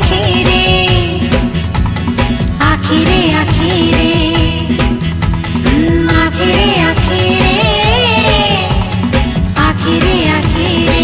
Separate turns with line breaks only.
পাখি রে